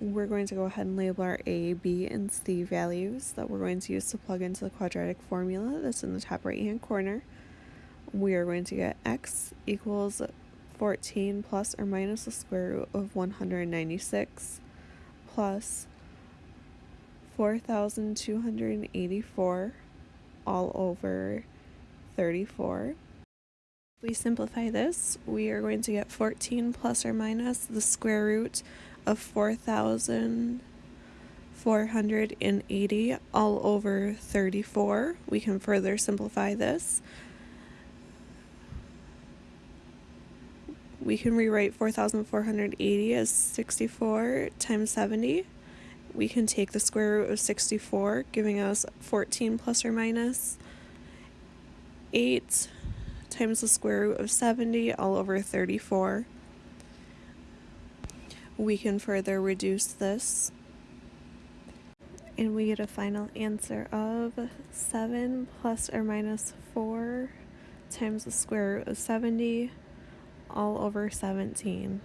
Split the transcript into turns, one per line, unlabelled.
we're going to go ahead and label our a, b, and c values that we're going to use to plug into the quadratic formula that's in the top right hand corner. We are going to get x equals 14 plus or minus the square root of 196 plus 4,284 all over 34. We simplify this, we are going to get 14 plus or minus the square root of 4,480 all over 34. We can further simplify this. We can rewrite 4,480 as 64 times 70. We can take the square root of 64, giving us 14 plus or minus 8 times the square root of 70 all over 34. We can further reduce this and we get a final answer of 7 plus or minus 4 times the square root of 70 all over 17.